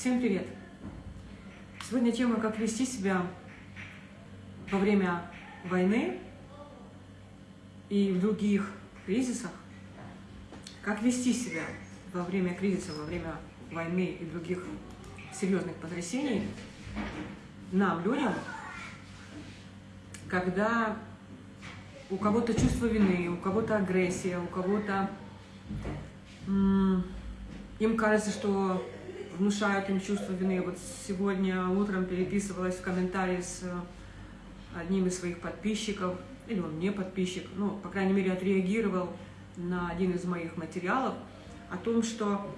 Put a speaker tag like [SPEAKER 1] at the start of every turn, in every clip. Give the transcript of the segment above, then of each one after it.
[SPEAKER 1] Всем привет! Сегодня тема «Как вести себя во время войны и в других кризисах». Как вести себя во время кризиса, во время войны и других серьезных потрясений нам, людям, когда у кого-то чувство вины, у кого-то агрессия, у кого-то им кажется, что внушают им чувство вины. Вот сегодня утром переписывалась в комментарии с э, одним из своих подписчиков, или он не подписчик, ну, по крайней мере, отреагировал на один из моих материалов о том, что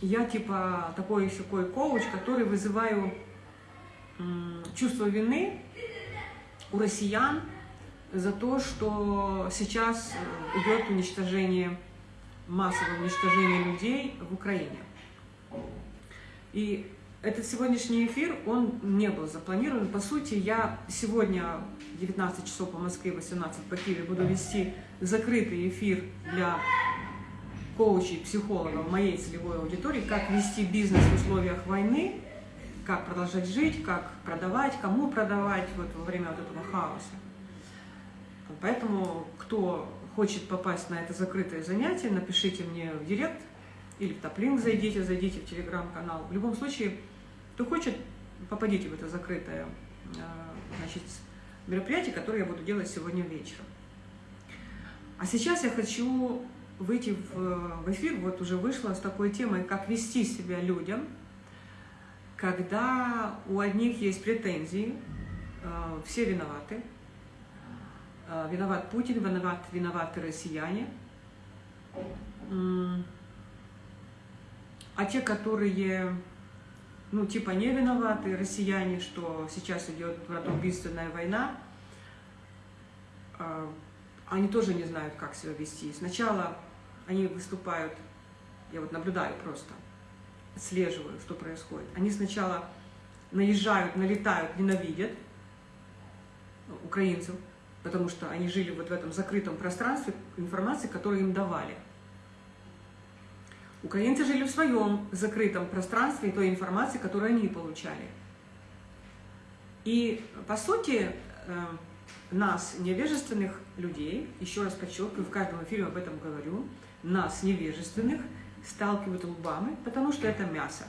[SPEAKER 1] я типа такой такой коуч, который вызываю чувство вины у россиян за то, что сейчас э, идет уничтожение, массовое уничтожение людей в Украине. И этот сегодняшний эфир, он не был запланирован. По сути, я сегодня 19 часов по Москве, 18 по Киеве буду вести закрытый эфир для коучей, психологов моей целевой аудитории, как вести бизнес в условиях войны, как продолжать жить, как продавать, кому продавать вот во время вот этого хаоса. Поэтому, кто хочет попасть на это закрытое занятие, напишите мне в директ, или в топлинк зайдите, зайдите в телеграм-канал. В любом случае, кто хочет, попадите в это закрытое э, значит, мероприятие, которое я буду делать сегодня вечером. А сейчас я хочу выйти в, в эфир, вот уже вышла с такой темой, как вести себя людям, когда у одних есть претензии, э, все виноваты, э, виноват Путин, виноват, виноваты россияне, а те, которые, ну, типа не виноваты, россияне, что сейчас идет братоубийственная война, а, они тоже не знают, как себя вести. Сначала они выступают, я вот наблюдаю просто, отслеживаю, что происходит. Они сначала наезжают, налетают, ненавидят украинцев, потому что они жили вот в этом закрытом пространстве информации, которую им давали. Украинцы жили в своем закрытом пространстве той информации, которую они получали. И, по сути, э, нас, невежественных людей, еще раз подчеркиваю, в каждом эфире об этом говорю, нас, невежественных, сталкивают лбами, потому что это мясо.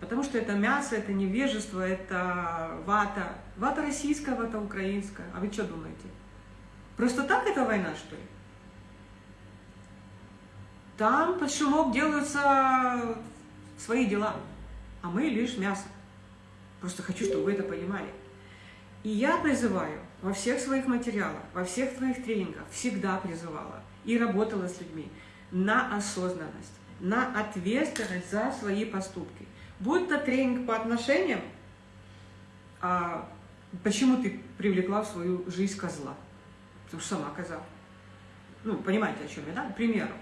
[SPEAKER 1] Потому что это мясо, это невежество, это вата. Вата российская, вата украинская. А вы что думаете? Просто так эта война, что ли? Там под шумок делаются свои дела, а мы лишь мясо. Просто хочу, чтобы вы это понимали. И я призываю во всех своих материалах, во всех твоих тренингах, всегда призывала и работала с людьми на осознанность, на ответственность за свои поступки. Будь то тренинг по отношениям, а почему ты привлекла в свою жизнь козла? Потому что сама коза. Ну, понимаете, о чем я, да? К примеру.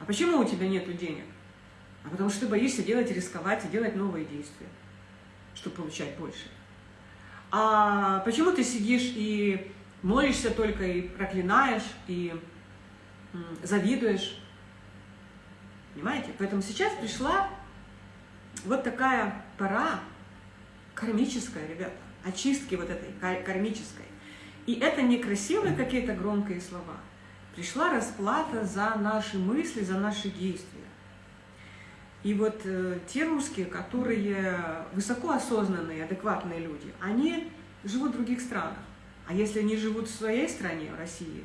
[SPEAKER 1] А почему у тебя нет денег? А потому что ты боишься делать, рисковать и делать новые действия, чтобы получать больше. А почему ты сидишь и молишься только, и проклинаешь, и завидуешь? Понимаете? Поэтому сейчас пришла вот такая пора кармическая, ребята, очистки вот этой кармической. И это не красивые какие-то громкие слова – пришла расплата за наши мысли, за наши действия. И вот э, те русские, которые высоко осознанные, адекватные люди, они живут в других странах. А если они живут в своей стране, в России,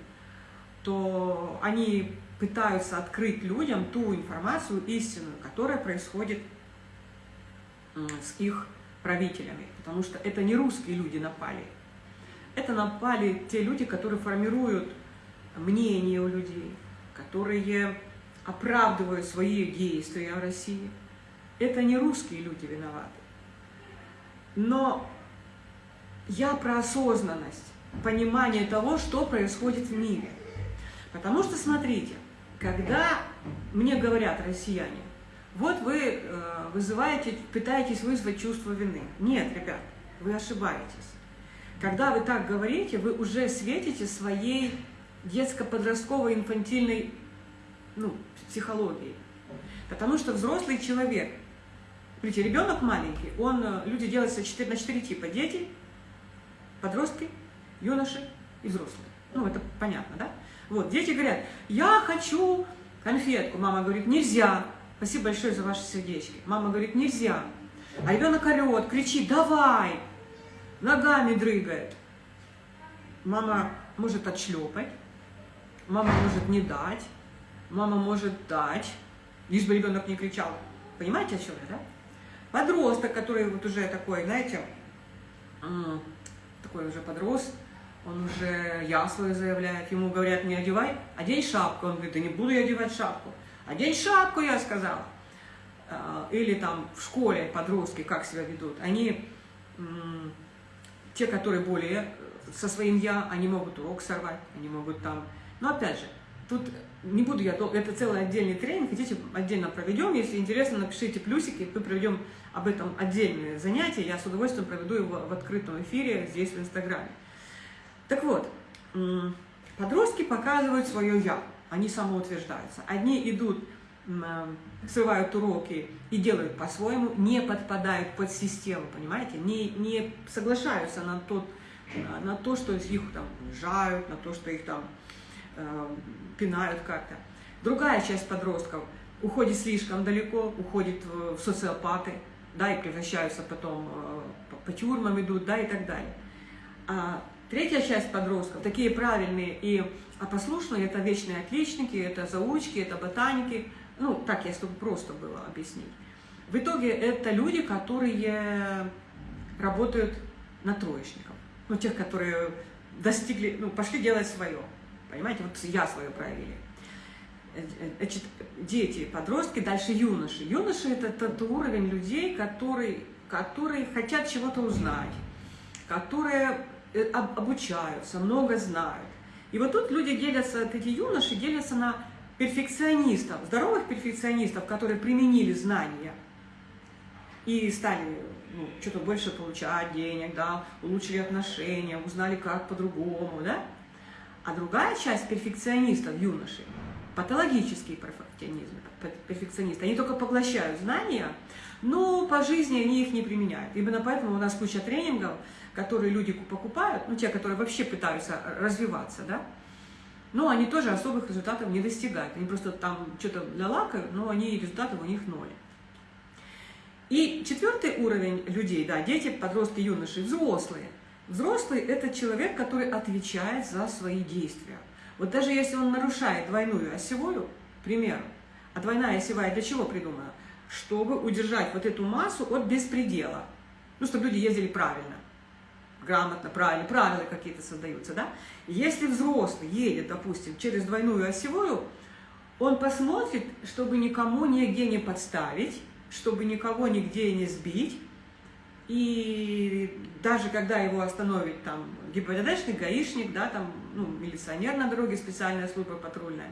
[SPEAKER 1] то они пытаются открыть людям ту информацию истинную, которая происходит с их правителями. Потому что это не русские люди напали. Это напали те люди, которые формируют мнения у людей, которые оправдывают свои действия в России. Это не русские люди виноваты. Но я про осознанность, понимание того, что происходит в мире. Потому что, смотрите, когда мне говорят россияне, вот вы э, вызываете, пытаетесь вызвать чувство вины. Нет, ребят, вы ошибаетесь. Когда вы так говорите, вы уже светите своей детско-подростковой инфантильной ну, психологии. Потому что взрослый человек, смотрите, ребенок маленький, он, э, люди делятся 4, на 4 типа. Дети, подростки, юноши и взрослые. Ну, это понятно, да? Вот, дети говорят, я хочу конфетку. Мама говорит, нельзя. Спасибо большое за ваши сердечки. Мама говорит, нельзя. А ребенок орет, кричит, давай. Ногами дрыгает. Мама может отшлепать, мама может не дать, мама может дать, лишь бы ребенок не кричал. Понимаете, о чем я, да? Подросток, который вот уже такой, знаете, такой уже подрос, он уже я свое заявляет, ему говорят, не одевай, одень шапку. Он говорит, да не буду я одевать шапку. Одень шапку, я сказал. А, или там в школе подростки как себя ведут. Они, те, которые более со своим «я», они могут урок сорвать, они могут там... Но опять же, тут не буду я... Это целый отдельный тренинг, хотите, отдельно проведем. Если интересно, напишите плюсики, мы проведем об этом отдельное занятие. Я с удовольствием проведу его в открытом эфире здесь, в Инстаграме. Так вот, подростки показывают свое «я», они самоутверждаются. Одни идут, срывают уроки и делают по-своему, не подпадают под систему, понимаете, не, не соглашаются на, тот, на то, что их там жают, на то, что их там пинают как-то. Другая часть подростков уходит слишком далеко, уходит в социопаты, да, и превращаются потом э, по тюрьмам идут, да, и так далее. А Третья часть подростков, такие правильные и послушные, это вечные отличники, это заучки, это ботаники. Ну, так, если просто было объяснить. В итоге это люди, которые работают на троечников. Ну, тех, которые достигли, ну, пошли делать свое. Понимаете, вот я свое проявили. Значит, дети, подростки, дальше юноши. Юноши – это тот уровень людей, которые, которые хотят чего-то узнать, которые Э, обучаются, много знают. И вот тут люди делятся, эти юноши делятся на перфекционистов, здоровых перфекционистов, которые применили знания и стали ну, что-то больше получать денег, да, улучшили отношения, узнали, как по-другому, да. А другая часть перфекционистов, юношей, патологические перфекционисты, перфекционисты, они только поглощают знания, но по жизни они их не применяют. Именно поэтому у нас куча тренингов, которые люди покупают, ну, те, которые вообще пытаются развиваться, да, но они тоже особых результатов не достигают. Они просто там что-то для лака, но они результаты у них ноль. И четвертый уровень людей, да, дети, подростки, юноши, взрослые. Взрослый – это человек, который отвечает за свои действия. Вот даже если он нарушает двойную осевую, к примеру, а двойная осевая для чего придумана? Чтобы удержать вот эту массу от беспредела. Ну, чтобы люди ездили правильно грамотно, правильно, правила какие-то создаются, да? Если взрослый едет, допустим, через двойную осевую, он посмотрит, чтобы никому нигде не подставить, чтобы никого нигде не сбить, и даже когда его остановит там ГИБДДшник, гаишник, да, там, ну, милиционер на дороге, специальная служба патрульная,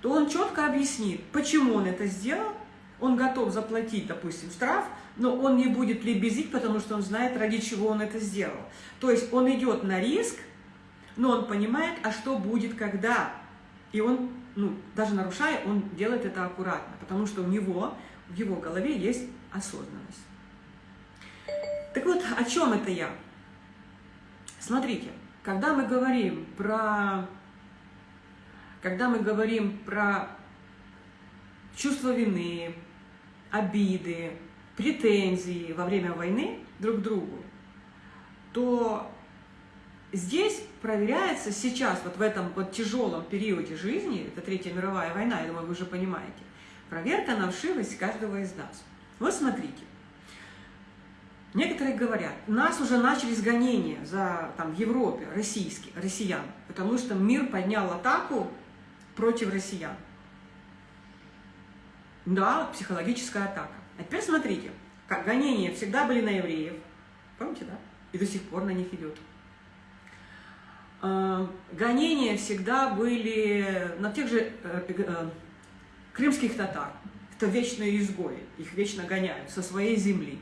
[SPEAKER 1] то он четко объяснит, почему он это сделал, он готов заплатить, допустим, штраф, но он не будет лебезить, потому что он знает, ради чего он это сделал. То есть он идет на риск, но он понимает, а что будет, когда. И он, ну, даже нарушая, он делает это аккуратно, потому что у него, в его голове есть осознанность. Так вот, о чем это я? Смотрите, когда мы говорим про, когда мы говорим про чувство вины, обиды, претензии во время войны друг к другу, то здесь проверяется сейчас, вот в этом вот тяжелом периоде жизни, это Третья мировая война, я думаю, вы уже понимаете, проверка на вшивость каждого из нас. Вот смотрите, некоторые говорят, нас уже начались гонения за, там, в Европе, российские, россиян, потому что мир поднял атаку против россиян. Да, психологическая атака. А теперь смотрите, как гонения всегда были на евреев. Помните, да? И до сих пор на них идет. А, гонения всегда были на тех же э, э, крымских татар. Это вечные изгои. Их вечно гоняют со своей земли.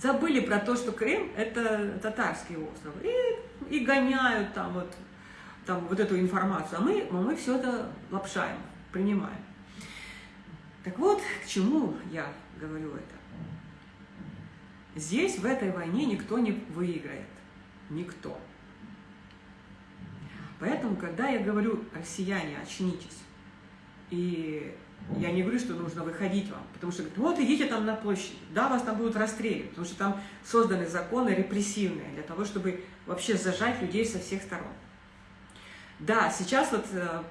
[SPEAKER 1] Забыли про то, что Крым – это татарский остров. И, и гоняют там вот, там вот эту информацию. А мы, мы все это лапшаем, принимаем. Так вот, к чему я говорю это? Здесь, в этой войне, никто не выиграет. Никто. Поэтому, когда я говорю, россияне, очнитесь, и я не говорю, что нужно выходить вам, потому что вот идите там на площадь, да, вас там будут расстреливать, потому что там созданы законы репрессивные для того, чтобы вообще зажать людей со всех сторон. Да, сейчас вот э,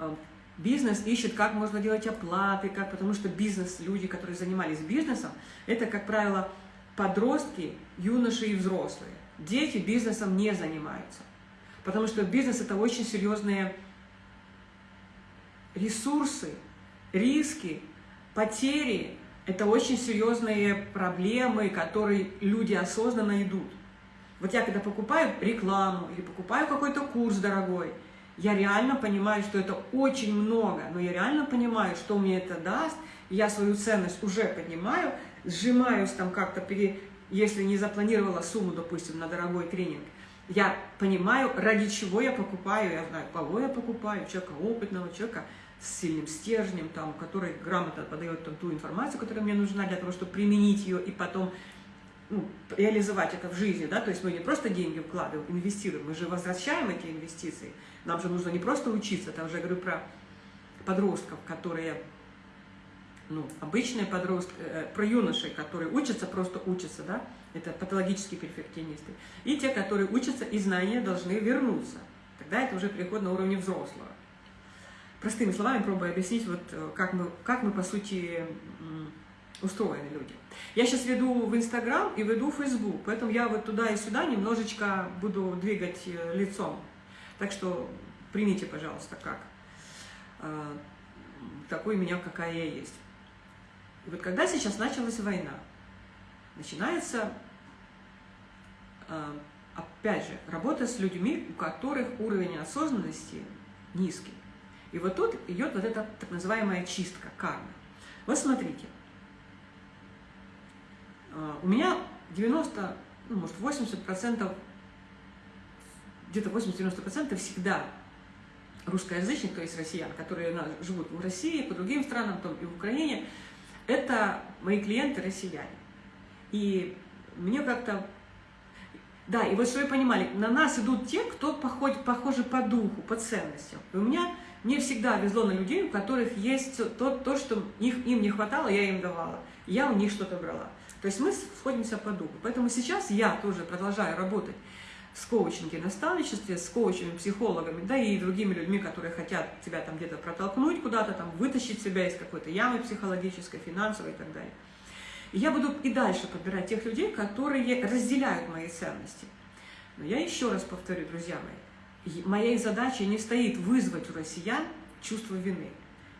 [SPEAKER 1] э, бизнес ищет, как можно делать оплаты, как, потому что бизнес, люди, которые занимались бизнесом, это, как правило, подростки, юноши и взрослые. Дети бизнесом не занимаются, потому что бизнес – это очень серьезные ресурсы, риски, потери – это очень серьезные проблемы, которые люди осознанно идут. Вот я когда покупаю рекламу или покупаю какой-то курс дорогой, я реально понимаю, что это очень много, но я реально понимаю, что мне это даст, я свою ценность уже поднимаю, сжимаюсь там как-то, если не запланировала сумму, допустим, на дорогой тренинг, я понимаю, ради чего я покупаю, я знаю, кого я покупаю, человека опытного, человека с сильным стержнем, там, который грамотно подает там, ту информацию, которая мне нужна для того, чтобы применить ее и потом ну, реализовать это в жизни, да, то есть мы не просто деньги вкладываем, инвестируем, мы же возвращаем эти инвестиции. Нам же нужно не просто учиться, там уже говорю про подростков, которые, ну, обычные подростки, э, про юношей, которые учатся, просто учатся, да, это патологические перфекционисты, и те, которые учатся, и знания должны вернуться. Тогда это уже переход на уровне взрослого. Простыми словами пробую объяснить, вот э, как мы, как мы по сути устроены люди. Я сейчас веду в Инстаграм и веду в Фейсбук, поэтому я вот туда и сюда немножечко буду двигать э, лицом. Так что примите, пожалуйста, как э, такой меня, какая я есть. И вот когда сейчас началась война, начинается, опять же, работа с людьми, у которых уровень осознанности низкий. И вот тут идет вот эта так называемая чистка, карма. Вот смотрите, а, у меня 90, ну, может, 80%, где-то 80-90% всегда русскоязычных, то есть россиян, которые живут в России, по другим странам, там и в Украине, это мои клиенты россияне. И мне как-то... Да, и вот что вы понимали, на нас идут те, кто похож, похожи по духу, по ценностям. И у меня не всегда везло на людей, у которых есть то, то что их, им не хватало, я им давала. Я у них что-то брала. То есть мы сходимся по духу. Поэтому сейчас я тоже продолжаю работать с коучинге, наставничестве, с коучами, психологами, да и другими людьми, которые хотят тебя там где-то протолкнуть куда-то, там вытащить себя из какой-то ямы психологической, финансовой и так далее. И я буду и дальше подбирать тех людей, которые разделяют мои ценности. Но я еще раз повторю, друзья мои, моей задачей не стоит вызвать у россиян чувство вины.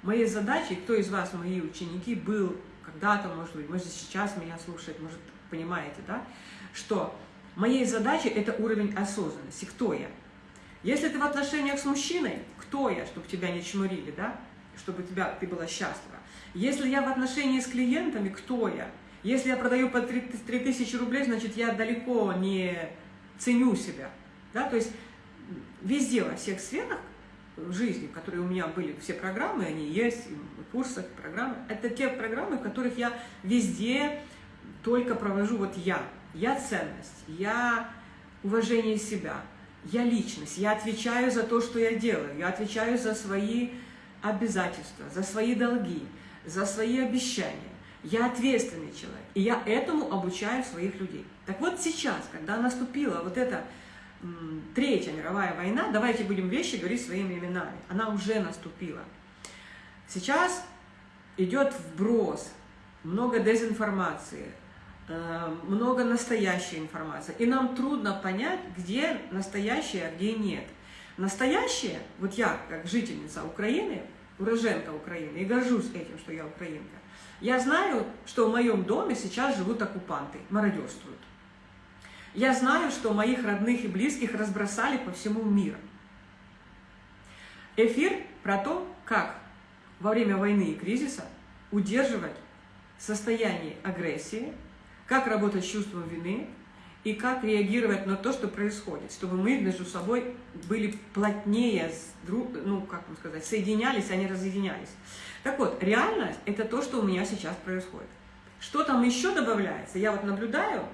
[SPEAKER 1] Моей задачей, кто из вас, мои ученики, был когда-то, может быть, может сейчас меня слушает, может, понимаете, да, что моей задачей это уровень осознанности, кто я. Если ты в отношениях с мужчиной, кто я, чтобы тебя не чморили, да, чтобы тебя, ты была счастлива. Если я в отношении с клиентами, кто я? Если я продаю по 3000 рублей, значит, я далеко не ценю себя. Да? То есть везде, во всех сферах жизни, которые у меня были, все программы, они есть, в курсах, программы. Это те программы, в которых я везде только провожу вот я. Я ценность, я уважение себя, я личность, я отвечаю за то, что я делаю, я отвечаю за свои обязательства, за свои долги, за свои обещания. Я ответственный человек, и я этому обучаю своих людей. Так вот сейчас, когда наступила вот эта Третья мировая война, давайте будем вещи говорить своими именами, она уже наступила. Сейчас идет вброс, много дезинформации, э, много настоящей информации. И нам трудно понять, где настоящее, а где нет. Настоящее, вот я, как жительница Украины, уроженка Украины, и горжусь этим, что я украинка, я знаю, что в моем доме сейчас живут оккупанты, мародерствуют. Я знаю, что моих родных и близких разбросали по всему миру. Эфир про то, как во время войны и кризиса удерживать состояние агрессии, как работать с чувством вины и как реагировать на то, что происходит, чтобы мы между собой были плотнее, ну, как вам сказать, соединялись, а не разъединялись. Так вот, реальность – это то, что у меня сейчас происходит. Что там еще добавляется? Я вот наблюдаю,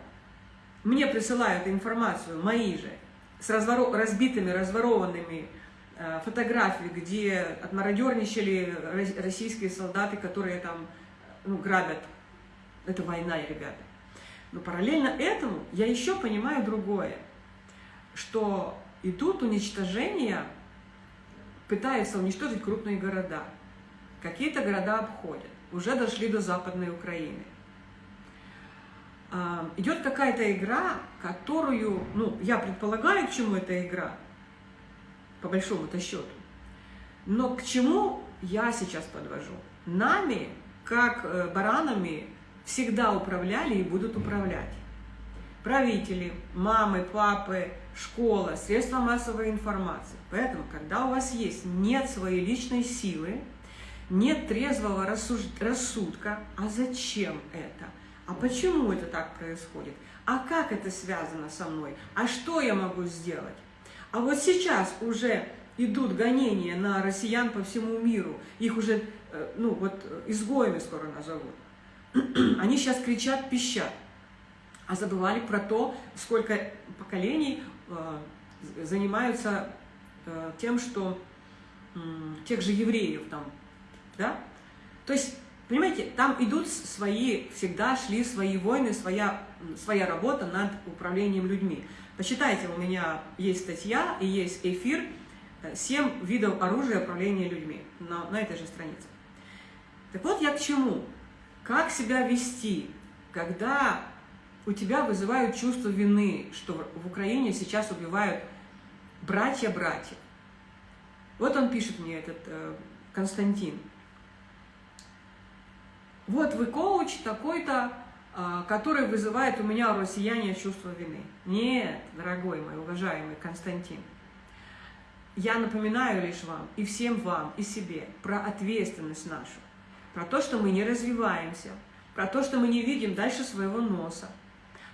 [SPEAKER 1] мне присылают информацию, мои же, с разворо разбитыми, разворованными э, фотографиями, где отмародерничали российские солдаты, которые там ну, грабят. Это война, ребята. Но параллельно этому я еще понимаю другое, что идут уничтожения, пытаются уничтожить крупные города. Какие-то города обходят, уже дошли до Западной Украины. А, идет какая-то игра, которую, ну, я предполагаю, к чему эта игра, по большому-то счету. Но к чему я сейчас подвожу? Нами, как э, баранами, всегда управляли и будут управлять. Правители, мамы, папы, школа, средства массовой информации. Поэтому, когда у вас есть нет своей личной силы, нет трезвого рассудка, а зачем это? А почему это так происходит? А как это связано со мной? А что я могу сделать? А вот сейчас уже идут гонения на россиян по всему миру. Их уже, э, ну вот, изгоями скоро назовут. Они сейчас кричат, пищат, а забывали про то, сколько поколений э, занимаются э, тем, что тех же евреев там, да? То есть, понимаете, там идут свои, всегда шли свои войны, своя, своя работа над управлением людьми. Почитайте, у меня есть статья и есть эфир «Семь видов оружия управления людьми» на, на этой же странице. Так вот я к чему? Как себя вести, когда у тебя вызывают чувство вины, что в Украине сейчас убивают братья-братья. Вот он пишет мне, этот э, Константин. Вот вы коуч такой-то, э, который вызывает у меня, россияне, чувство вины. Нет, дорогой мой, уважаемый Константин. Я напоминаю лишь вам, и всем вам, и себе, про ответственность нашу про то, что мы не развиваемся, про то, что мы не видим дальше своего носа,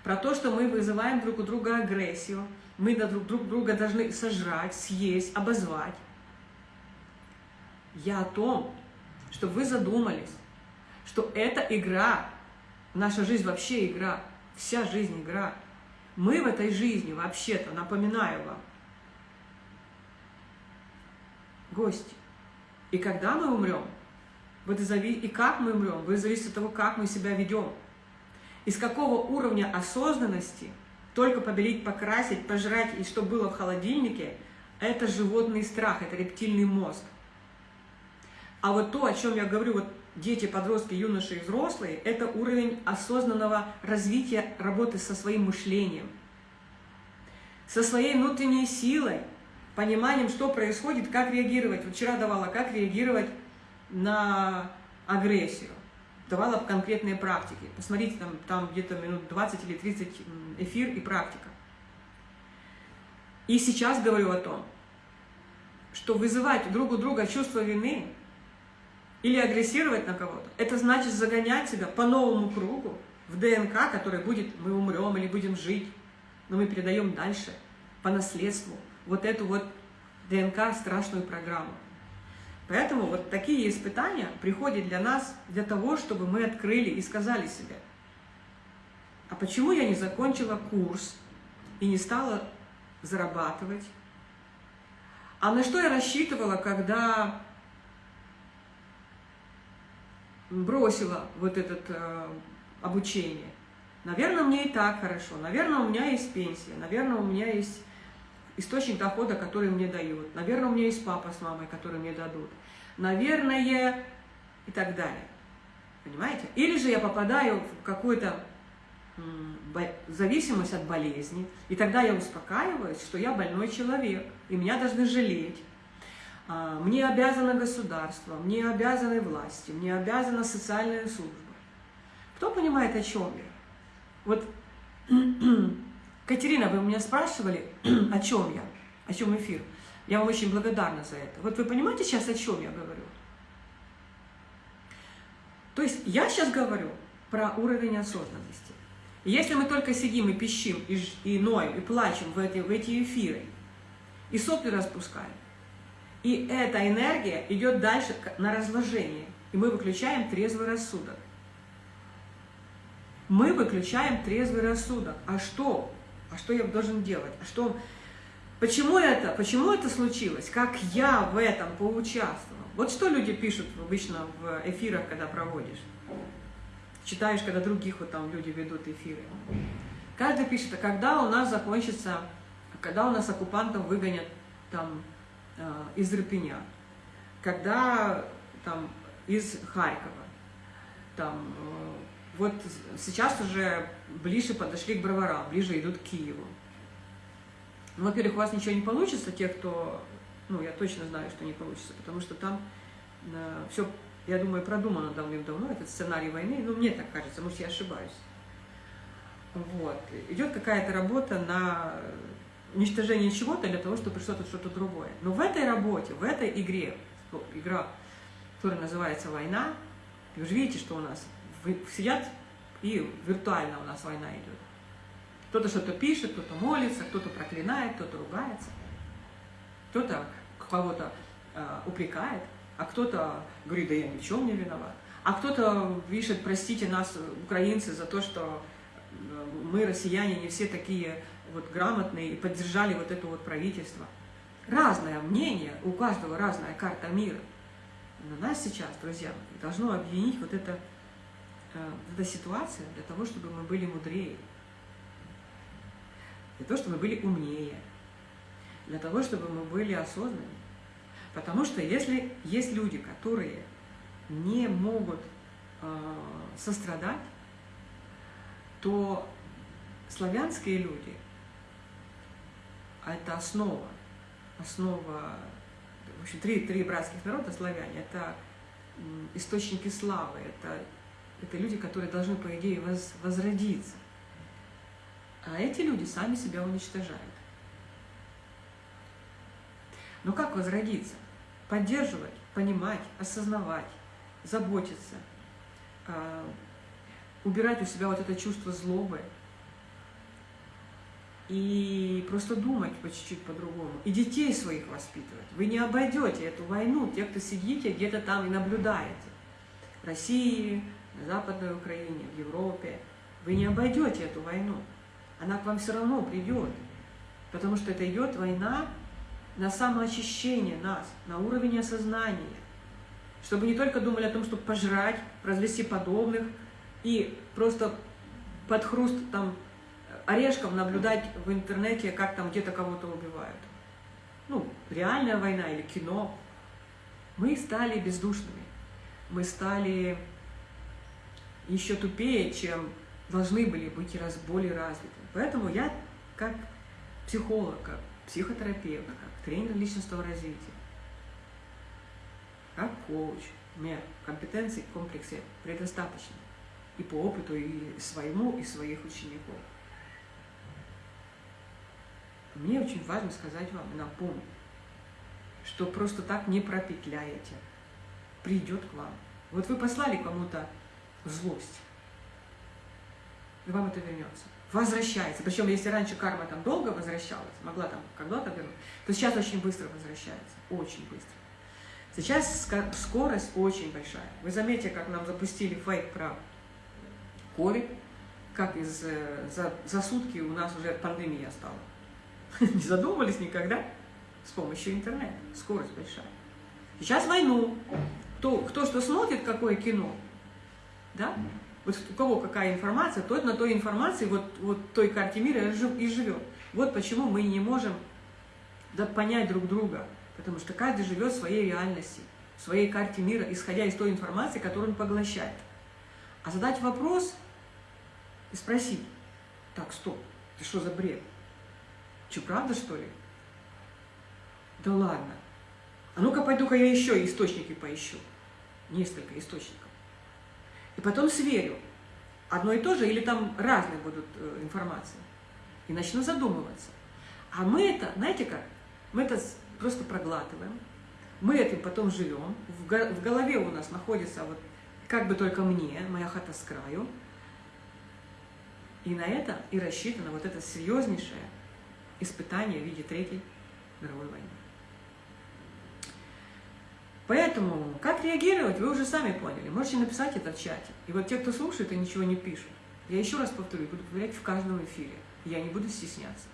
[SPEAKER 1] про то, что мы вызываем друг у друга агрессию, мы друг, друг друга должны сожрать, съесть, обозвать. Я о том, чтобы вы задумались, что это игра, наша жизнь вообще игра, вся жизнь игра. Мы в этой жизни, вообще-то, напоминаю вам, гости. И когда мы умрем, вот и, зави... и как мы умрем, будет зависеть от того, как мы себя ведем. Из какого уровня осознанности только побелить, покрасить, пожрать, и что было в холодильнике, это животный страх, это рептильный мозг. А вот то, о чем я говорю, вот дети, подростки, юноши и взрослые, это уровень осознанного развития работы со своим мышлением, со своей внутренней силой, пониманием, что происходит, как реагировать. Вот вчера давала, как реагировать на агрессию, давала конкретные практики. Посмотрите, там, там где-то минут 20 или 30 эфир и практика. И сейчас говорю о том, что вызывать друг у друга чувство вины или агрессировать на кого-то, это значит загонять себя по новому кругу в ДНК, который будет, мы умрем или будем жить, но мы передаем дальше по наследству вот эту вот ДНК страшную программу. Поэтому вот такие испытания приходят для нас для того, чтобы мы открыли и сказали себе, а почему я не закончила курс и не стала зарабатывать? А на что я рассчитывала, когда бросила вот это э, обучение? Наверное, мне и так хорошо, наверное, у меня есть пенсия, наверное, у меня есть источник дохода, который мне дают. Наверное, у меня есть папа с мамой, которые мне дадут. Наверное, и так далее. Понимаете? Или же я попадаю в какую-то зависимость от болезни, и тогда я успокаиваюсь, что я больной человек, и меня должны жалеть. А, мне обязано государство, мне обязаны власти, мне обязана социальная служба. Кто понимает, о чем я? Вот Катерина, вы меня спрашивали, о чем я, о чем эфир. Я вам очень благодарна за это. Вот вы понимаете сейчас, о чем я говорю? То есть я сейчас говорю про уровень осознанности. Если мы только сидим и пищим, и, и ноем, и плачем в эти, в эти эфиры, и сопли распускаем, и эта энергия идет дальше на разложение, и мы выключаем трезвый рассудок. Мы выключаем трезвый рассудок. А что? А что я должен делать? А что? Почему это? Почему это случилось? Как я в этом поучаствовал? Вот что люди пишут обычно в эфирах, когда проводишь. Читаешь, когда других вот там люди ведут эфиры. Каждый пишет, а когда у нас закончится, когда у нас оккупантов выгонят там из Ирпеня, когда там из Харькова, там э, вот сейчас уже ближе подошли к броварам, ближе идут к Киеву. Ну, во-первых, у вас ничего не получится, те, кто, ну, я точно знаю, что не получится, потому что там э, все, я думаю, продумано давным-давно, этот сценарий войны, ну, мне так кажется, может, я ошибаюсь. Вот. Идет какая-то работа на уничтожение чего-то для того, чтобы пришло тут что-то другое. Но в этой работе, в этой игре, игра, которая называется «Война», вы же видите, что у нас сидят и виртуально у нас война идет. Кто-то что-то пишет, кто-то молится, кто-то проклинает, кто-то ругается, кто-то кого-то э, упрекает, а кто-то говорит, да я ни в чем не виноват. А кто-то пишет, простите нас, украинцы, за то, что э, мы, россияне, не все такие вот грамотные и поддержали вот это вот правительство. Разное мнение, у каждого разная карта мира. Но нас сейчас, друзья, должно объединить вот эта, э, эта ситуация для того, чтобы мы были мудрее для того, чтобы мы были умнее, для того, чтобы мы были осознаннее. Потому что если есть люди, которые не могут э, сострадать, то славянские люди – это основа, основа, в общем, три, три братских народа славяне – это источники славы, это, это люди, которые должны, по идее, воз, возродиться. А эти люди сами себя уничтожают. Но как возродиться? Поддерживать, понимать, осознавать, заботиться, а, убирать у себя вот это чувство злобы и просто думать по чуть-чуть по-другому. И детей своих воспитывать. Вы не обойдете эту войну, те, кто сидите где-то там и наблюдаете. В России, на Западной Украине, в Европе. Вы не обойдете эту войну она к вам все равно придет. Потому что это идет война на самоочищение нас, на уровень осознания. Чтобы не только думали о том, чтобы пожрать, развести подобных и просто под хруст там орешком наблюдать в интернете, как там где-то кого-то убивают. Ну, реальная война или кино. Мы стали бездушными. Мы стали еще тупее, чем должны были быть раз более развиты. Поэтому я как психолог, как психотерапевт, как тренер личностного развития, как коуч, у меня компетенций в комплексе предостаточно. И по опыту, и своему, и своих учеников. Мне очень важно сказать вам и напомнить, что просто так не пропетляете. Придет к вам. Вот вы послали кому-то злость, и вам это вернется возвращается. Причем, если раньше карма там долго возвращалась, могла там когда-то вернуть, то сейчас очень быстро возвращается, очень быстро. Сейчас скорость очень большая. Вы заметите, как нам запустили фейк про COVID, как из, э, за, за сутки у нас уже пандемия стала. Не задумывались никогда с помощью интернета. Скорость большая. Сейчас войну. Кто, кто что смотрит, какое кино, да? Вот у кого какая информация, тот на той информации, вот, вот той карте мира и живет. Вот почему мы не можем да, понять друг друга, потому что каждый живет в своей реальности, в своей карте мира, исходя из той информации, которую он поглощает. А задать вопрос и спросить, так, стоп, ты что за бред? Что, правда, что ли? Да ладно. А ну-ка, пойду-ка я еще источники поищу. Несколько источников. И потом сверю, одно и то же или там разные будут э, информации. И начну задумываться. А мы это, знаете как, мы это просто проглатываем, мы этим потом живем, в голове у нас находится вот как бы только мне, моя хата с краю, И на это и рассчитано вот это серьезнейшее испытание в виде Третьей мировой войны. Поэтому, как реагировать, вы уже сами поняли. Можете написать это в чате. И вот те, кто слушает и ничего не пишут, я еще раз повторю, буду говорить в каждом эфире. Я не буду стесняться.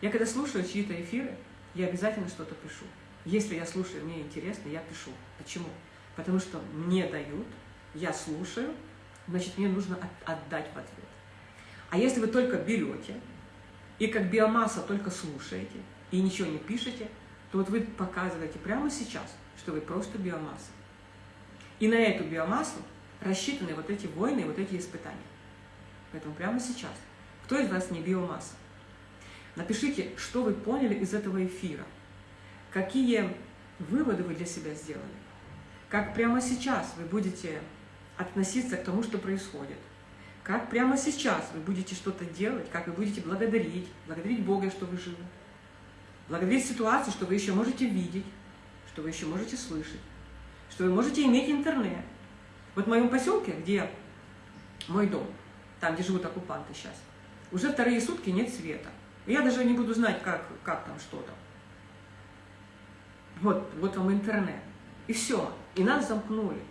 [SPEAKER 1] Я когда слушаю чьи-то эфиры, я обязательно что-то пишу. Если я слушаю, мне интересно, я пишу. Почему? Потому что мне дают, я слушаю, значит, мне нужно отдать в ответ. А если вы только берете и как биомасса только слушаете и ничего не пишете, то вот вы показываете прямо сейчас, что вы просто биомасса. И на эту биомассу рассчитаны вот эти войны и вот эти испытания. Поэтому прямо сейчас, кто из вас не биомасса? Напишите, что вы поняли из этого эфира, какие выводы вы для себя сделали, как прямо сейчас вы будете относиться к тому, что происходит, как прямо сейчас вы будете что-то делать, как вы будете благодарить, благодарить Бога, что вы живы, благодарить ситуацию, что вы еще можете видеть, что вы еще можете слышать, что вы можете иметь интернет. Вот в моем поселке, где мой дом, там, где живут оккупанты сейчас, уже вторые сутки нет света. Я даже не буду знать, как, как там, что там. Вот, вот вам интернет. И все. И нас замкнули.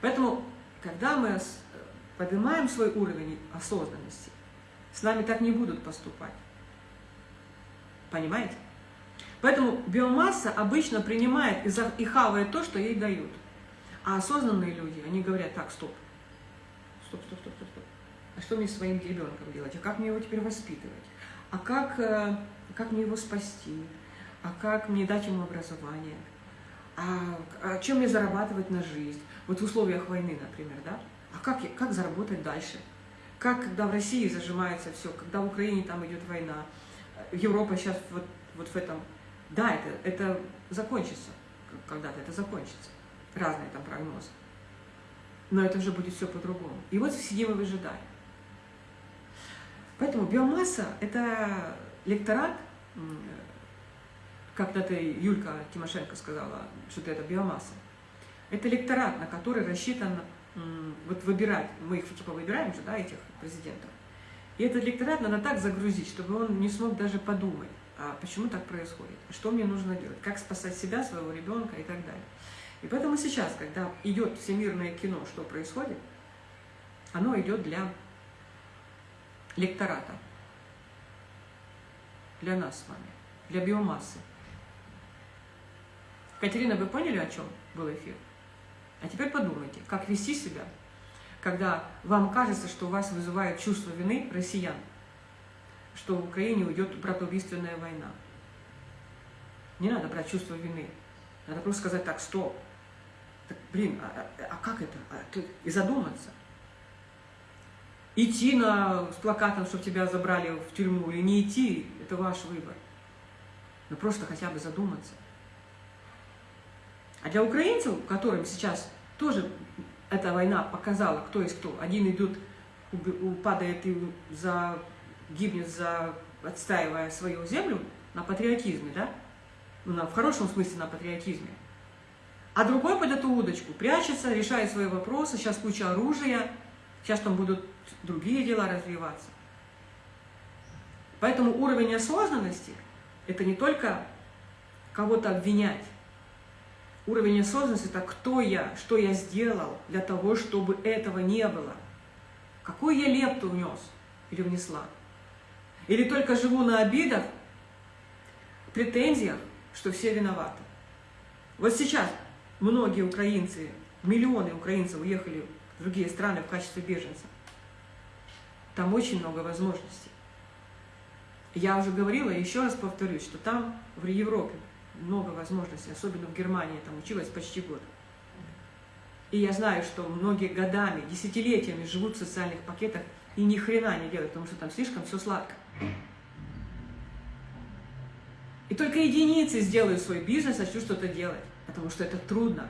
[SPEAKER 1] Поэтому, когда мы поднимаем свой уровень осознанности, с нами так не будут поступать. Понимаете? Поэтому биомасса обычно принимает и хавает то, что ей дают. А осознанные люди, они говорят, так, стоп, стоп, стоп, стоп, стоп, стоп. А что мне с своим ребенком делать? А как мне его теперь воспитывать? А как, э, как мне его спасти? А как мне дать ему образование? А, а чем мне зарабатывать на жизнь? Вот в условиях войны, например, да? А как, как заработать дальше? Как, когда в России зажимается все, когда в Украине там идет война, Европа сейчас вот, вот в этом... Да, это, это закончится, когда-то это закончится. Разные там прогнозы. Но это уже будет все по-другому. И вот сидим и выжидаем. Поэтому биомасса – это лекторат, когда-то Юлька Тимошенко сказала, что это биомасса. Это лекторат, на который рассчитан вот выбирать, мы их типа выбираем же, да, этих президентов. И этот лекторат надо так загрузить, чтобы он не смог даже подумать, а почему так происходит, что мне нужно делать, как спасать себя, своего ребенка и так далее. И поэтому сейчас, когда идет всемирное кино, что происходит, оно идет для лектората, для нас с вами, для биомассы. Катерина, вы поняли, о чем был эфир? А теперь подумайте, как вести себя, когда вам кажется, что вас вызывает чувство вины россиян, что в Украине уйдет братоубийственная война. Не надо брать чувство вины. Надо просто сказать так, стоп. Так, блин, а, а, а как это? А, и задуматься. Идти на, с плакатом, чтобы тебя забрали в тюрьму, или не идти, это ваш выбор. Но просто хотя бы задуматься. А для украинцев, которым сейчас тоже эта война показала, кто есть кто, один идет, падает и за, гибнет, за, отстаивая свою землю на патриотизме, да? Ну, на, в хорошем смысле на патриотизме. А другой под эту удочку прячется, решает свои вопросы, сейчас куча оружия, сейчас там будут другие дела развиваться. Поэтому уровень осознанности – это не только кого-то обвинять, Уровень осознанности – это кто я, что я сделал для того, чтобы этого не было. Какую я лепту внес или внесла. Или только живу на обидах, претензиях, что все виноваты. Вот сейчас многие украинцы, миллионы украинцев уехали в другие страны в качестве беженцев. Там очень много возможностей. Я уже говорила, еще раз повторюсь, что там, в Европе, много возможностей, особенно в Германии, там училась почти год. И я знаю, что многие годами, десятилетиями живут в социальных пакетах и ни хрена не делают, потому что там слишком все сладко. И только единицы сделают свой бизнес, начнут что-то делать, потому что это трудно.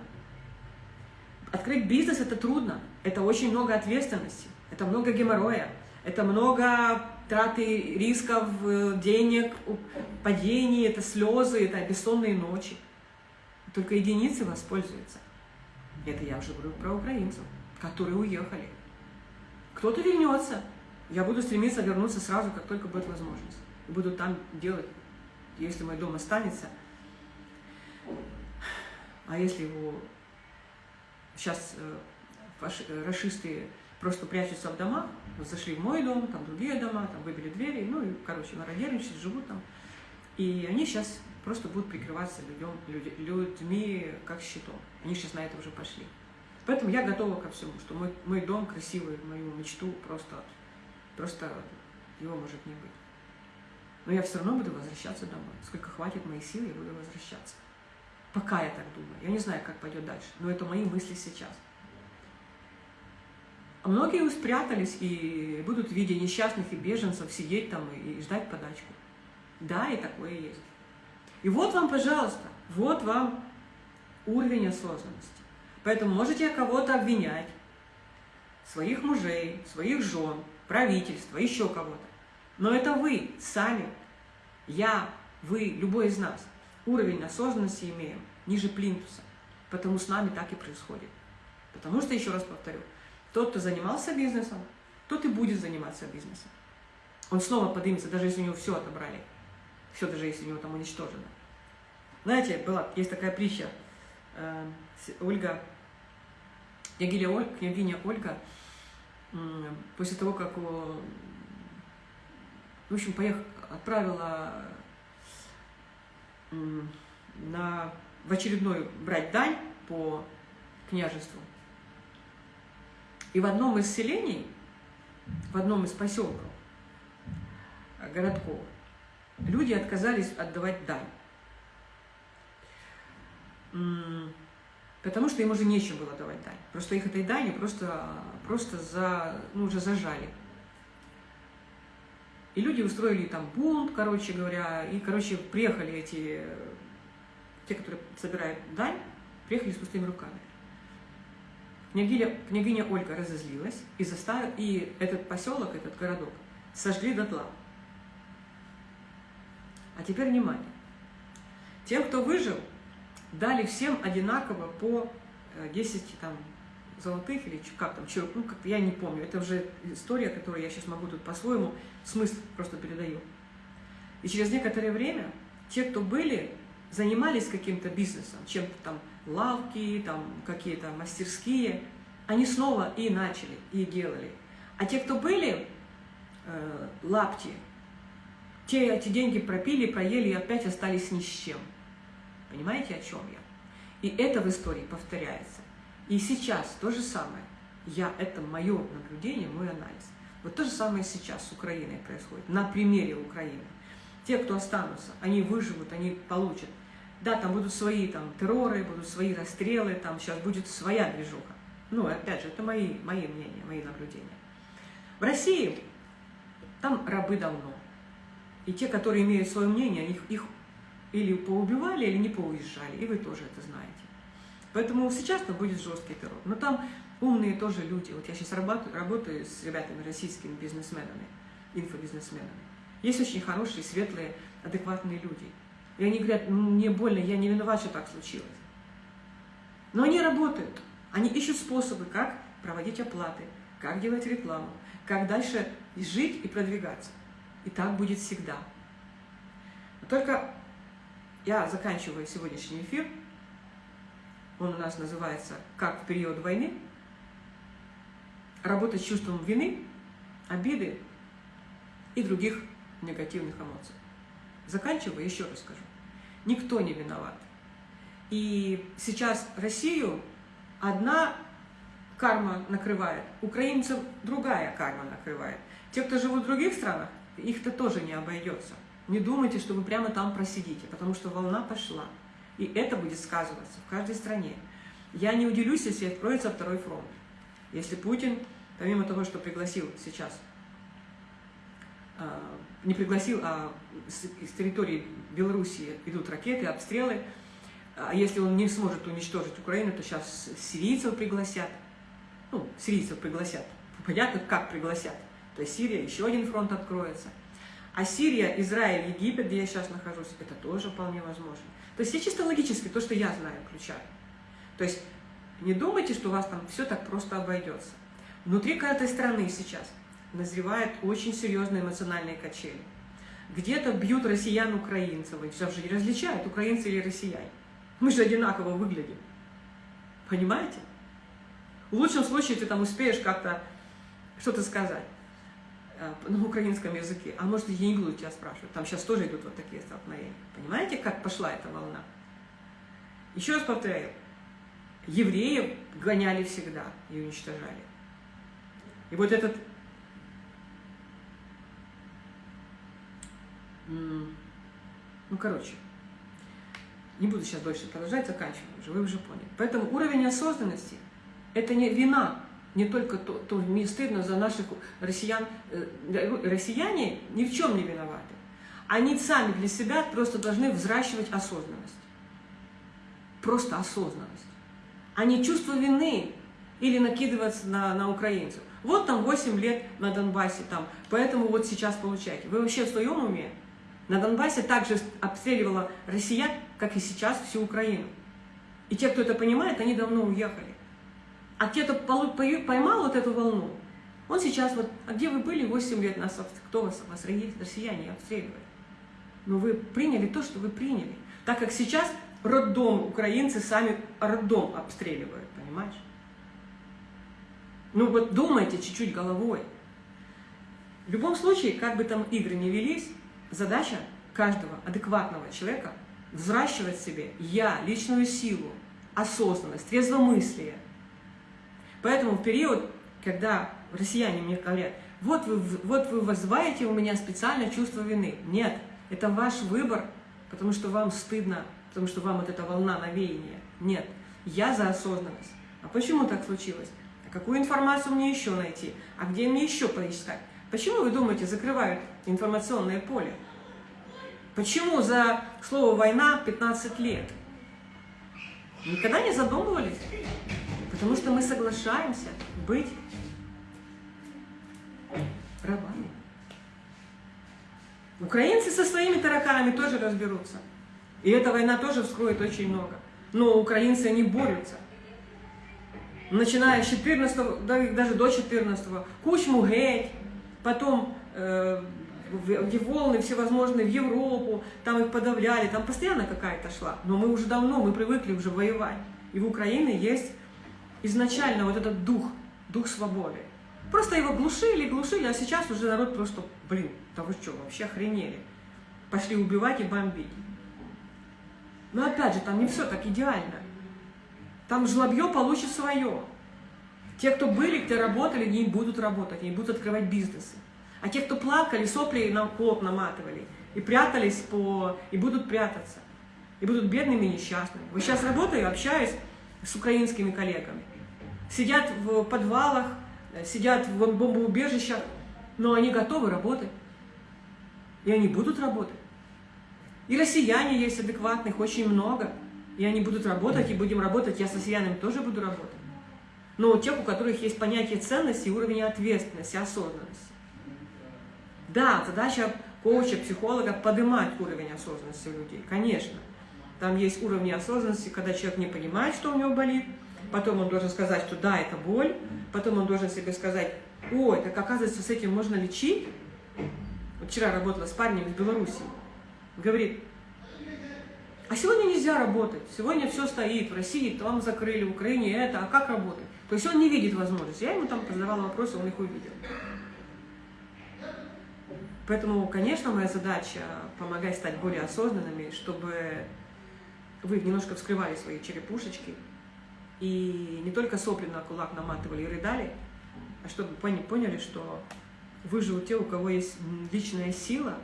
[SPEAKER 1] Открыть бизнес – это трудно, это очень много ответственности, это много геморроя, это много траты рисков, э, денег, падений, это слезы, это бессонные ночи. Только единицы воспользуются. Это я уже говорю про украинцев, которые уехали. Кто-то вернется, Я буду стремиться вернуться сразу, как только будет возможность. Буду там делать, если мой дом останется. А если его сейчас э, расисты просто прячутся в домах, зашли в мой дом, там другие дома, там выбили двери, ну и, короче, мародерничают, живут там. И они сейчас просто будут прикрываться людям, людьми как щитом. Они сейчас на это уже пошли. Поэтому я готова ко всему, что мой, мой дом красивый, мою мечту просто, просто его может не быть. Но я все равно буду возвращаться домой. Сколько хватит моих сил, я буду возвращаться. Пока я так думаю. Я не знаю, как пойдет дальше, но это мои мысли сейчас. А многие спрятались и будут в виде несчастных и беженцев сидеть там и ждать подачку. Да, и такое есть. И вот вам, пожалуйста, вот вам уровень осознанности. Поэтому можете кого-то обвинять, своих мужей, своих жен, правительство, еще кого-то. Но это вы сами, я, вы, любой из нас. Уровень осознанности имеем ниже плинтуса. Потому с нами так и происходит. Потому что, еще раз повторю, тот, кто занимался бизнесом, тот и будет заниматься бизнесом. Он снова поднимется, даже если у него все отобрали. Все, даже если у него там уничтожено. Знаете, была, есть такая притча. Э, Ольга, княгиня, Оль, княгиня Ольга, после того, как, в общем, поехала, отправила на, в очередной брать дань по княжеству, и в одном из селений, в одном из поселков, э, городков, люди отказались отдавать дань. Потому что им уже нечем было давать дань. Просто их этой дани просто, просто за, ну, уже зажали. И люди устроили там бунт, короче говоря, и, короче, приехали эти, те, которые собирают дань, приехали с пустыми руками. Княгиня, княгиня Ольга разозлилась и, заставила, и этот поселок, этот городок сожгли дотла. А теперь внимание. Тем, кто выжил, дали всем одинаково по 10 э, там, золотых или как там, ну, как я не помню. Это уже история, которую я сейчас могу тут по-своему, смысл просто передаю. И через некоторое время те, кто были, занимались каким-то бизнесом, чем-то там лавки, там какие-то мастерские, они снова и начали, и делали. А те, кто были э, лапти, те эти деньги пропили, проели и опять остались ни с чем. Понимаете, о чем я? И это в истории повторяется. И сейчас то же самое. Я, это мое наблюдение, мой анализ. Вот то же самое сейчас с Украиной происходит, на примере Украины. Те, кто останутся, они выживут, они получат да, там будут свои там терроры, будут свои расстрелы, там сейчас будет своя движуха. Ну, опять же, это мои, мои мнения, мои наблюдения. В России там рабы давно. И те, которые имеют свое мнение, их, их или поубивали, или не поуезжали. И вы тоже это знаете. Поэтому сейчас там будет жесткий террор. Но там умные тоже люди. Вот я сейчас работаю, работаю с ребятами, российскими бизнесменами, инфобизнесменами. Есть очень хорошие, светлые, адекватные люди – и они говорят, ну, мне больно, я не виноват, что так случилось. Но они работают. Они ищут способы, как проводить оплаты, как делать рекламу, как дальше жить и продвигаться. И так будет всегда. Но только я заканчиваю сегодняшний эфир. Он у нас называется «Как в период войны». Работать с чувством вины, обиды и других негативных эмоций. Заканчиваю, еще раз скажу. Никто не виноват. И сейчас Россию одна карма накрывает, украинцев другая карма накрывает. Те, кто живут в других странах, их-то тоже не обойдется. Не думайте, что вы прямо там просидите, потому что волна пошла. И это будет сказываться в каждой стране. Я не удивлюсь, если откроется второй фронт. Если Путин, помимо того, что пригласил сейчас а, не пригласил, а с, с территории Белоруссии идут ракеты, обстрелы. А если он не сможет уничтожить Украину, то сейчас сирийцев пригласят. Ну, сирийцев пригласят. Понятно, как пригласят. То есть Сирия, еще один фронт откроется. А Сирия, Израиль, Египет, где я сейчас нахожусь, это тоже вполне возможно. То есть я чисто логически, то, что я знаю, включаю. То есть не думайте, что у вас там все так просто обойдется. Внутри каждой страны сейчас назревают очень серьезные эмоциональные качели. Где-то бьют россиян украинцев, они же не различают, украинцы или россияне. Мы же одинаково выглядим. Понимаете? В лучшем случае ты там успеешь как-то что-то сказать э, на украинском языке. А может, я не буду тебя спрашивать. Там сейчас тоже идут вот такие столкновения. Понимаете, как пошла эта волна? Еще раз повторяю. Евреев гоняли всегда и уничтожали. И вот этот ну, короче, не буду сейчас больше продолжать, заканчиваю уже, вы уже поняли. Поэтому уровень осознанности – это не вина, не только то, то мне стыдно за наших россиян, э, россияне ни в чем не виноваты. Они сами для себя просто должны взращивать осознанность. Просто осознанность. А не чувство вины или накидываться на, на украинцев. Вот там 8 лет на Донбассе, там, поэтому вот сейчас получаете. Вы вообще в своем уме? На Донбассе также обстреливала россиян, как и сейчас, всю Украину. И те, кто это понимает, они давно уехали. А те, кто поймал вот эту волну, он сейчас вот, а где вы были 8 лет нас, кто вас, вас россияне обстреливали? Но вы приняли то, что вы приняли. Так как сейчас роддом, украинцы сами роддом обстреливают, понимаешь? Ну вот думайте чуть-чуть головой. В любом случае, как бы там игры не велись, Задача каждого адекватного человека взращивать в себе я, личную силу, осознанность, трезвомыслие. Поэтому в период, когда россияне мне говорят, вот вы, вот вы вызываете у меня специальное чувство вины. Нет, это ваш выбор, потому что вам стыдно, потому что вам вот эта волна навеяния. Нет, я за осознанность. А почему так случилось? А какую информацию мне еще найти? А где мне еще поискать? Почему, вы думаете, закрывают информационное поле? Почему за слово «война» 15 лет? Никогда не задумывались? Потому что мы соглашаемся быть рабами. Украинцы со своими тараканами тоже разберутся. И эта война тоже вскроет очень много. Но украинцы, они борются. Начиная с 14 даже до 14 Кучму геть, потом э, волны всевозможные в Европу, там их подавляли, там постоянно какая-то шла. Но мы уже давно, мы привыкли уже воевать. И в Украине есть изначально вот этот дух, дух свободы. Просто его глушили, глушили, а сейчас уже народ просто, блин, да вы что, вообще охренели. Пошли убивать и бомбить. Но опять же, там не все так идеально. Там жлобье получит свое. Те, кто были, кто работали, не будут работать, не будут открывать бизнесы. А те, кто плакали, сопли на лоб наматывали, и прятались по... и будут прятаться. И будут бедными и несчастными. Вот сейчас работаю, общаюсь с украинскими коллегами. Сидят в подвалах, сидят в бомбоубежищах, но они готовы работать. И они будут работать. И россияне есть адекватных очень много. И они будут работать, и будем работать. Я с россиянами тоже буду работать но тех, у которых есть понятие ценности, уровень ответственности, осознанности. Да, задача коуча, психолога поднимать уровень осознанности у людей, конечно. Там есть уровни осознанности, когда человек не понимает, что у него болит, потом он должен сказать, что да, это боль, потом он должен себе сказать, ой, так оказывается, с этим можно лечить. Вот вчера работала с парнем из Беларуси, говорит, а сегодня нельзя работать, сегодня все стоит, в России там закрыли, в Украине это, а как работать? То есть он не видит возможности. Я ему там задавала вопросы, он их увидел. Поэтому, конечно, моя задача помогать стать более осознанными, чтобы вы немножко вскрывали свои черепушечки и не только сопли на кулак наматывали и рыдали, а чтобы поняли, что выживут те, у кого есть личная сила,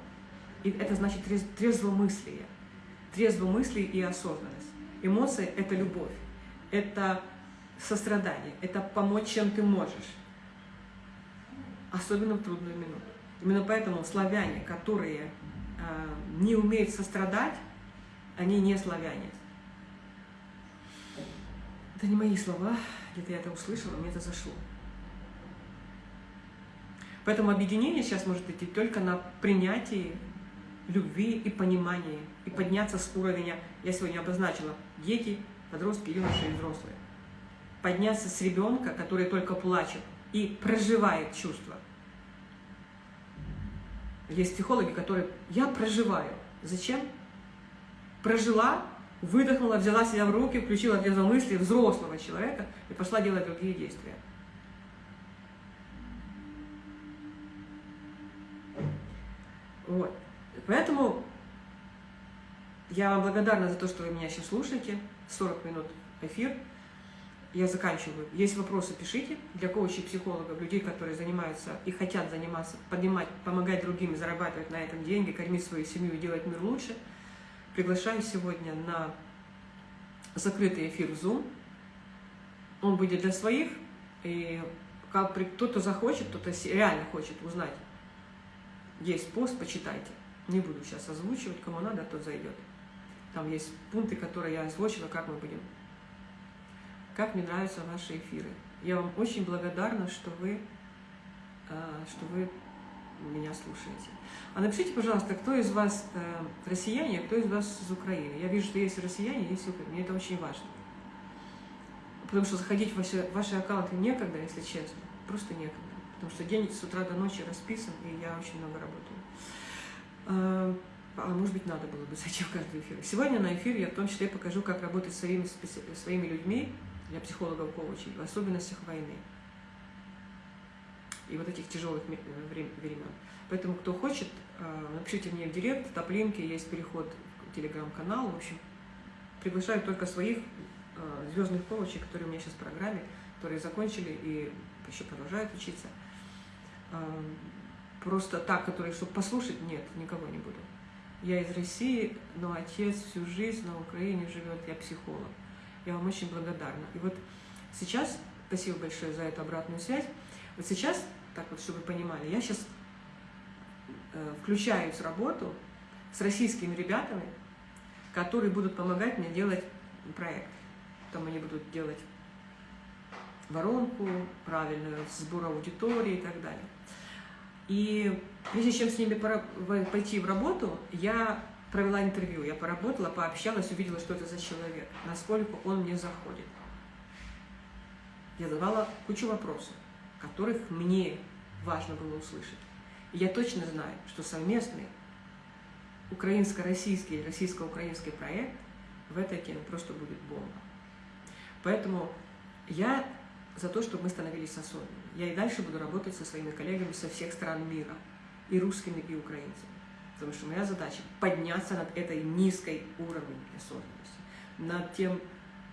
[SPEAKER 1] и это значит трезвомыслие. Трезвомыслие и осознанность. Эмоции – это любовь, это сострадание, это помочь, чем ты можешь. Особенно в трудную минуту. Именно поэтому славяне, которые э, не умеют сострадать, они не славяне. Это не мои слова, где-то я это услышала, мне это зашло. Поэтому объединение сейчас может идти только на принятии любви и понимании, и подняться с уровня, я сегодня обозначила, дети, подростки, юноши и взрослые подняться с ребенка, который только плачет и проживает чувства, Есть психологи, которые я проживаю. Зачем? Прожила, выдохнула, взяла себя в руки, включила мысли взрослого человека и пошла делать другие действия. Вот. Поэтому я вам благодарна за то, что вы меня сейчас слушаете. 40 минут эфир. Я заканчиваю. Есть вопросы, пишите. Для коучей, психологов, людей, которые занимаются и хотят заниматься, поднимать, помогать другим, зарабатывать на этом деньги, кормить свою семью и делать мир лучше. Приглашаю сегодня на закрытый эфир в Zoom. Он будет для своих. И кто-то захочет, кто-то реально хочет узнать. Есть пост, почитайте. Не буду сейчас озвучивать, кому надо, тот зайдет. Там есть пункты, которые я озвучила, как мы будем. Как мне нравятся ваши эфиры. Я вам очень благодарна, что вы, а, что вы меня слушаете. А напишите, пожалуйста, кто из вас э, россияне, а кто из вас из Украины. Я вижу, что есть россияне, есть Украина. Мне это очень важно. Потому что заходить в ваши, ваши аккаунты некогда, если честно. Просто некогда. Потому что день с утра до ночи расписан, и я очень много работаю. А, может быть, надо было бы зайти в каждый эфир. Сегодня на эфире я в том числе покажу, как работать своими, своими людьми, для психологов коучей, в особенностях войны и вот этих тяжелых времен. Поэтому, кто хочет, а, напишите мне в директ, топ-линки, есть переход в телеграм-канал. В общем, приглашаю только своих а, звездных коучей, которые у меня сейчас в программе, которые закончили и еще продолжают учиться. А, просто так, которые, чтобы послушать, нет, никого не буду. Я из России, но отец всю жизнь на Украине живет, я психолог. Я вам очень благодарна. И вот сейчас, спасибо большое за эту обратную связь, вот сейчас, так вот, чтобы вы понимали, я сейчас э, включаюсь в работу с российскими ребятами, которые будут помогать мне делать проект. Там они будут делать воронку правильную, сбор аудитории и так далее. И прежде чем с ними пойти в работу, я провела интервью, я поработала, пообщалась, увидела, что это за человек, насколько он мне заходит. Я задавала кучу вопросов, которых мне важно было услышать. И я точно знаю, что совместный украинско-российский, российско-украинский проект в этой теме просто будет бомба. Поэтому я за то, чтобы мы становились осознанными. Я и дальше буду работать со своими коллегами со всех стран мира, и русскими, и украинцами. Потому что моя задача подняться над этой низкой уровнем осознанности, над тем,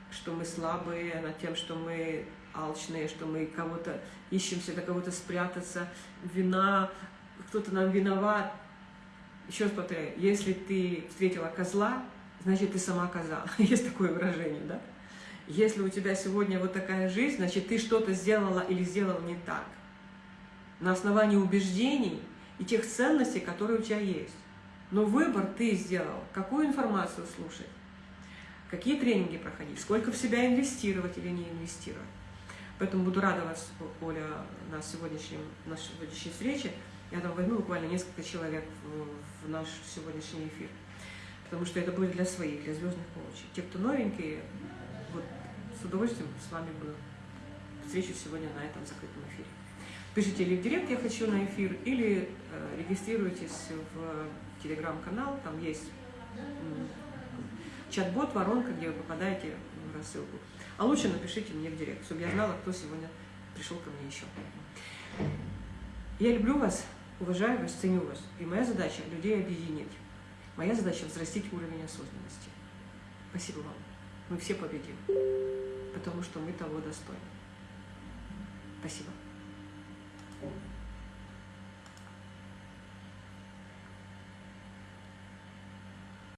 [SPEAKER 1] что мы слабые, над тем, что мы алчные, что мы кого-то ищем всегда кого-то спрятаться, вина, кто-то нам виноват. Еще раз повторяю, если ты встретила козла, значит, ты сама коза. Есть такое выражение, да? Если у тебя сегодня вот такая жизнь, значит, ты что-то сделала или сделал не так. На основании убеждений и тех ценностей, которые у тебя есть. Но выбор ты сделал, какую информацию слушать, какие тренинги проходить, сколько в себя инвестировать или не инвестировать. Поэтому буду рада вас, Оля, на сегодняшнем, нашей сегодняшней встрече. Я там возьму буквально несколько человек в, в наш сегодняшний эфир. Потому что это будет для своих, для звездных коучей. Те, кто новенькие, вот с удовольствием с вами бы встречусь сегодня на этом закрытом эфире. Пишите или в директ «Я хочу на эфир», или э, регистрируйтесь в телеграм-канал, там есть чат-бот, воронка, где вы попадаете в рассылку. А лучше напишите мне в директ, чтобы я знала, кто сегодня пришел ко мне еще. Я люблю вас, уважаю вас, ценю вас. И моя задача – людей объединить. Моя задача – взрастить уровень осознанности. Спасибо вам. Мы все победим, потому что мы того достойны. Спасибо.